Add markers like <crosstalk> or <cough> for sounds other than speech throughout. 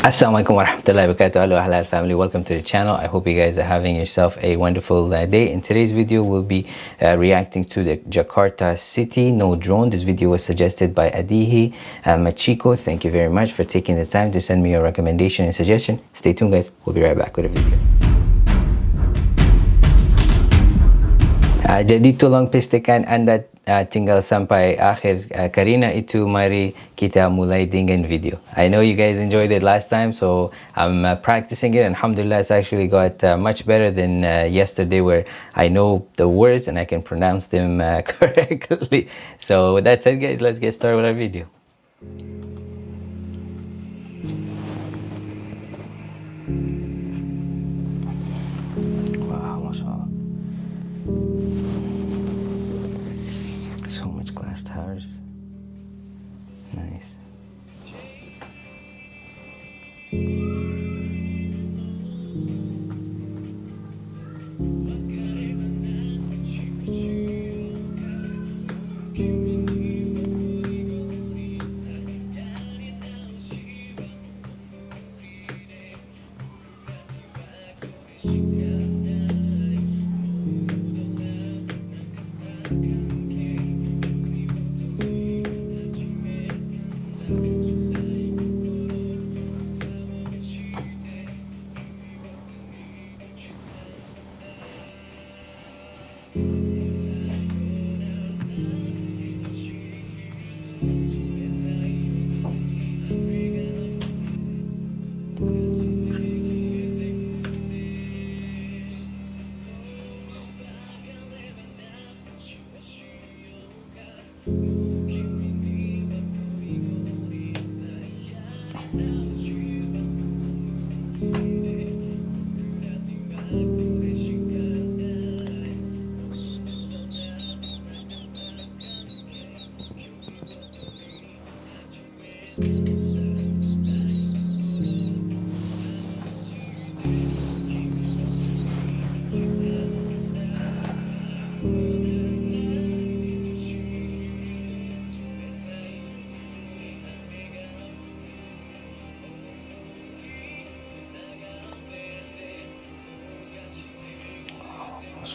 Assalamualaikum warahmatullahi wabarakatuh. Hello halal family. Welcome to the channel. I hope you guys are having yourself a wonderful uh, day. In today's video we'll be uh, reacting to the jakarta city. No drone. This video was suggested by adihi uh, machiko. Thank you very much for taking the time to send me your recommendation and suggestion. Stay tuned guys. We'll be right back with a video. Uh, jadi tolong pastikan anda tinggal sampai akhir uh, Karina itu mari kita mulai dengan video. I know you guys enjoyed it last time so I'm uh, practicing it and alhamdulillah it's actually got uh, much better than uh, yesterday where I know the words and I can pronounce them uh, <laughs> correctly. So with that said guys let's get started with our video. Towers. Nice.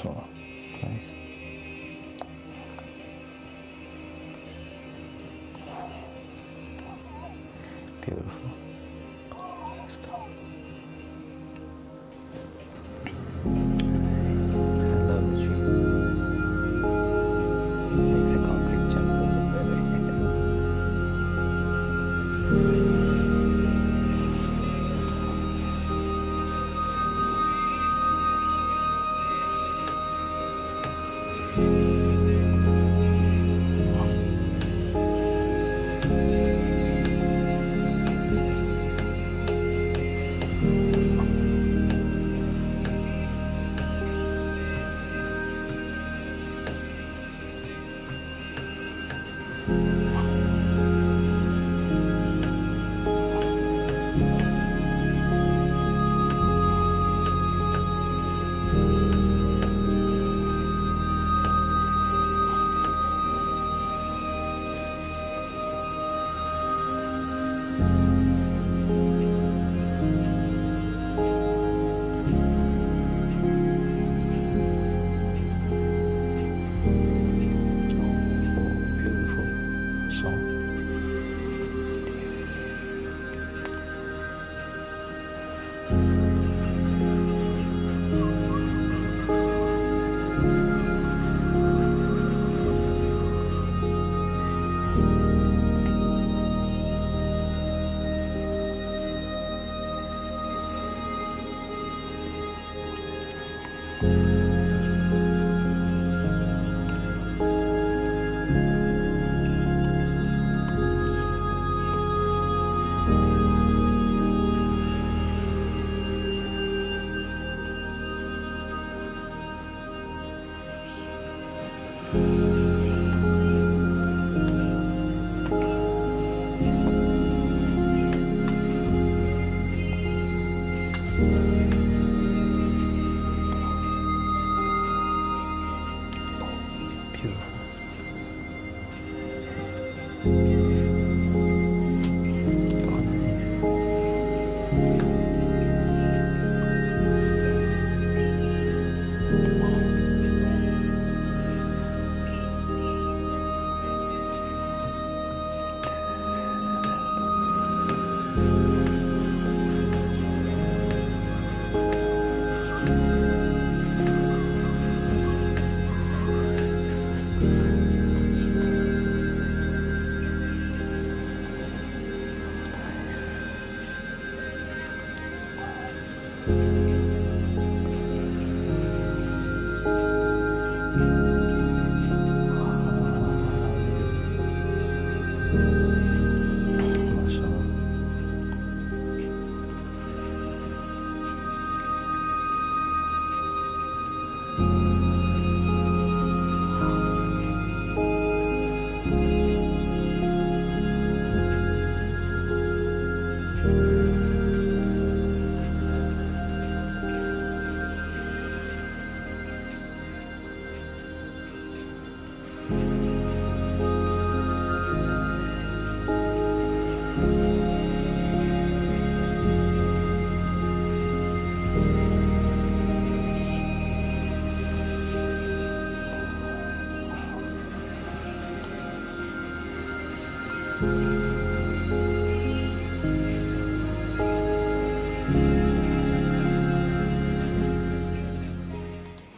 So nice. Beautiful.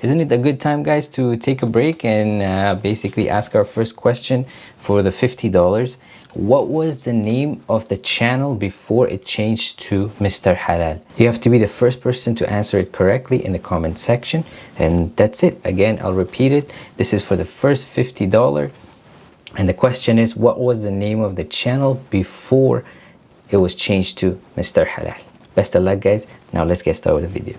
Isn't it a good time guys to take a break and uh, basically ask our first question for the $50 what was the name of the channel before it changed to Mr. Halal? You have to be the first person to answer it correctly in the comment section. And that's it. Again, I'll repeat it. This is for the first $50. And the question is, what was the name of the channel before it was changed to Mr. Halal? Best of luck, guys. Now let's get started with the video.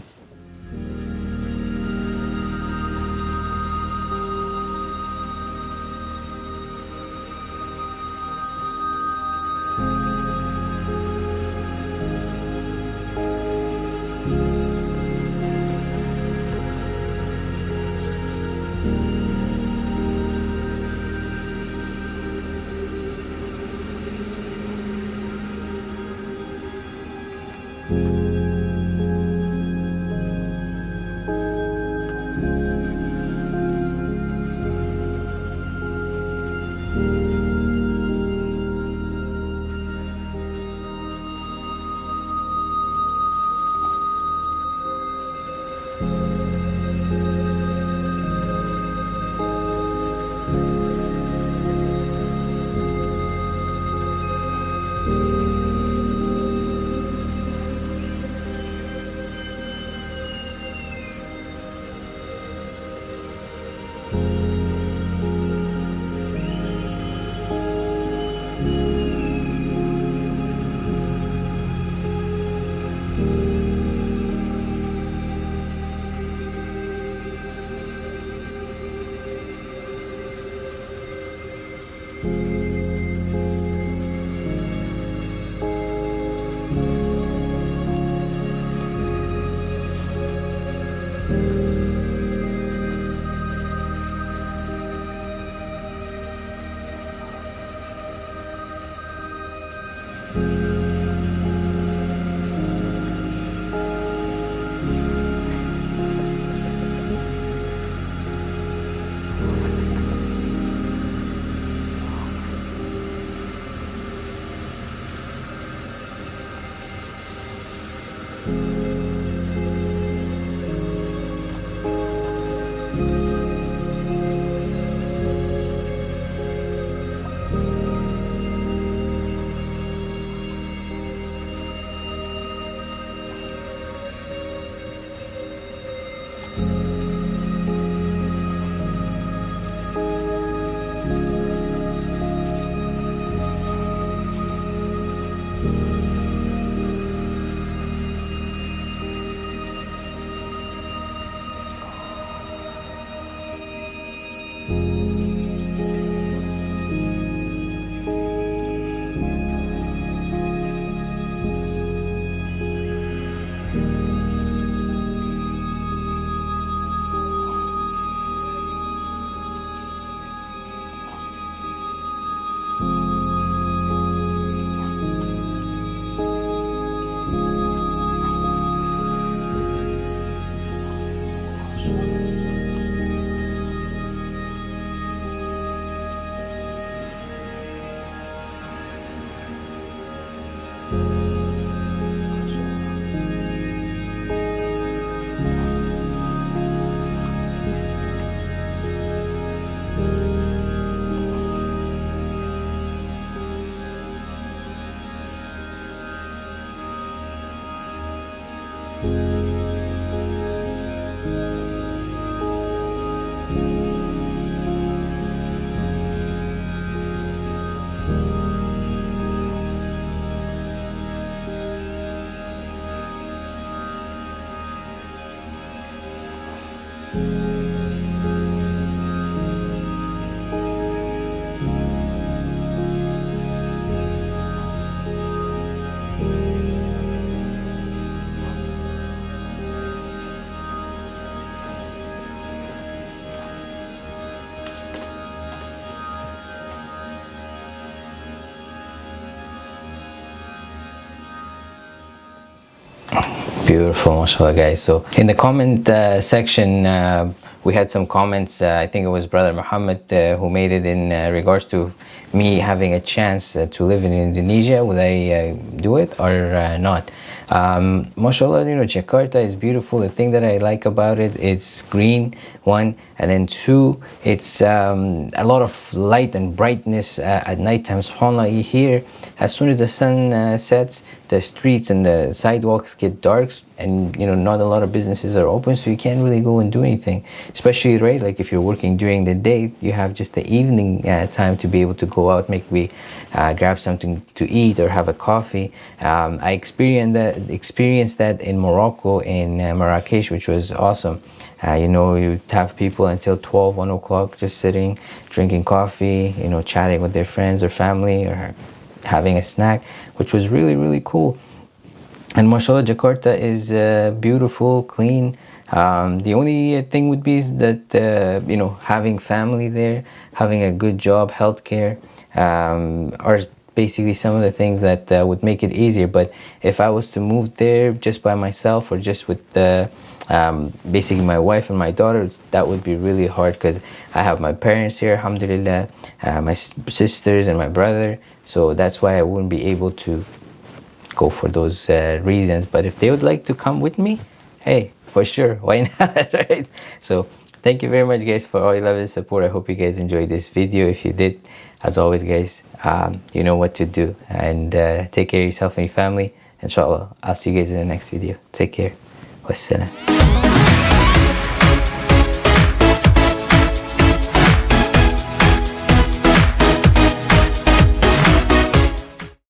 아. Beautiful mashallah guys. So in the comment uh, section uh, we had some comments uh, i think it was brother muhammad uh, who made it in uh, regards to me having a chance uh, to live in indonesia. Will i do it or not um, mashallah you know jakarta is beautiful. The thing that i like about it it's green one and then two it's um, a lot of light and brightness uh, at night time. Subhanallah here as soon as the sun uh, sets the streets and the sidewalks get dark and you know not a lot of businesses are open so you can't really go and do anything. Especially right like if you're working during the day you have just the evening uh, time to be able to go out make maybe uh, grab something to eat or have a coffee. Um, I experienced that experienced that in Morocco in uh, Marrakesh which was awesome. Uh, you know you have people until 12 1 o'clock just sitting drinking coffee you know chatting with their friends or family or having a snack which was really really cool. And mashallah Jakarta is uh, beautiful clean um, the only thing would be that uh, you know having family there having a good job healthcare um, are basically some of the things that uh, would make it easier. But if I was to move there just by myself or just with the um, basically my wife and my daughters that would be really hard because I have my parents here alhamdulillah uh, my sisters and my brother. So that's why I wouldn't be able to go for those uh, reasons. But if they would like to come with me hey for sure. <laughs> Why not <laughs> right? So thank you very much guys for all your love and support. I hope you guys enjoyed this video. If you did as always guys um, you know what to do. And uh, take care of yourself and your family. Inshallah i'll see you guys in the next video. Take care. Wassalam.